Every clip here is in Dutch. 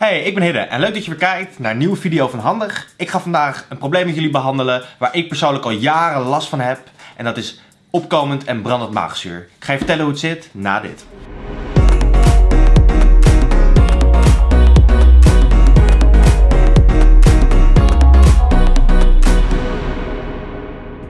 Hey, ik ben Hidde en leuk dat je weer kijkt naar een nieuwe video van Handig. Ik ga vandaag een probleem met jullie behandelen waar ik persoonlijk al jaren last van heb. En dat is opkomend en brandend maagzuur. Ik ga je vertellen hoe het zit na dit.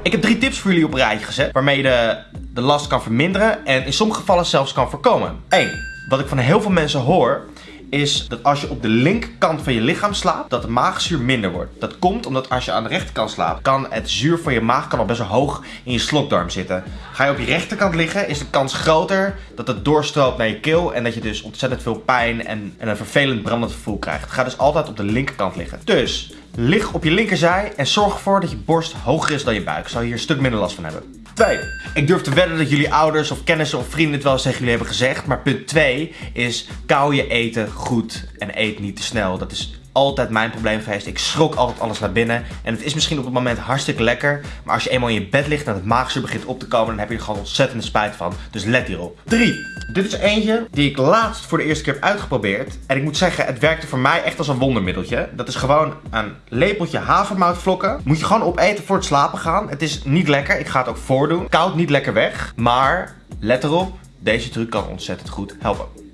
Ik heb drie tips voor jullie op een rijtje gezet waarmee je de, de last kan verminderen en in sommige gevallen zelfs kan voorkomen. 1. Wat ik van heel veel mensen hoor is dat als je op de linkerkant van je lichaam slaapt, dat de maagzuur minder wordt. Dat komt omdat als je aan de rechterkant slaapt, kan het zuur van je maag kan al best wel hoog in je slokdarm zitten. Ga je op je rechterkant liggen, is de kans groter dat het doorstroomt naar je keel en dat je dus ontzettend veel pijn en, en een vervelend brandend gevoel krijgt. Ga dus altijd op de linkerkant liggen. Dus lig op je linkerzij en zorg ervoor dat je borst hoger is dan je buik. Zou je hier een stuk minder last van hebben. 2. Ik durf te wedden dat jullie ouders of kennissen of vrienden het wel eens tegen jullie hebben gezegd. Maar punt 2 is kauw je eten goed en eet niet te snel. Dat is altijd mijn probleem geweest. Ik schrok altijd alles naar binnen. En het is misschien op het moment hartstikke lekker. Maar als je eenmaal in je bed ligt en het maagzuur begint op te komen, dan heb je er gewoon ontzettende spijt van. Dus let hierop. 3. Dit is eentje die ik laatst voor de eerste keer heb uitgeprobeerd. En ik moet zeggen, het werkte voor mij echt als een wondermiddeltje. Dat is gewoon een lepeltje havermoutvlokken. Moet je gewoon opeten voor het slapen gaan. Het is niet lekker. Ik ga het ook voordoen. Koud niet lekker weg. Maar let erop, deze truc kan ontzettend goed helpen.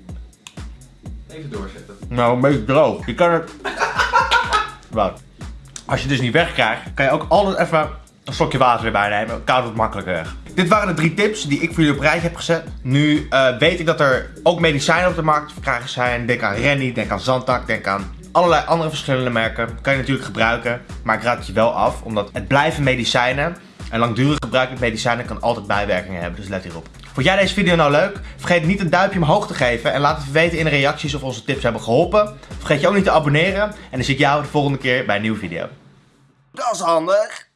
Even doorzetten. Nou, een droog. Je kan het... Wat? Als je dus niet wegkrijgt, kan je ook altijd even een slokje water erbij nemen. Koud het makkelijker weg. Dit waren de drie tips die ik voor jullie op rijtje heb gezet. Nu uh, weet ik dat er ook medicijnen op de markt te verkrijgen zijn. Denk aan Rennie, denk aan Zantac, denk aan allerlei andere verschillende merken. Kan je natuurlijk gebruiken, maar ik raad het je wel af. Omdat het blijven medicijnen. En langdurig gebruik met medicijnen kan altijd bijwerkingen hebben, dus let hierop. Vond jij deze video nou leuk? Vergeet niet een duimpje omhoog te geven en laat het weten in de reacties of onze tips hebben geholpen. Vergeet je ook niet te abonneren en dan zie ik jou de volgende keer bij een nieuwe video. Dat is handig!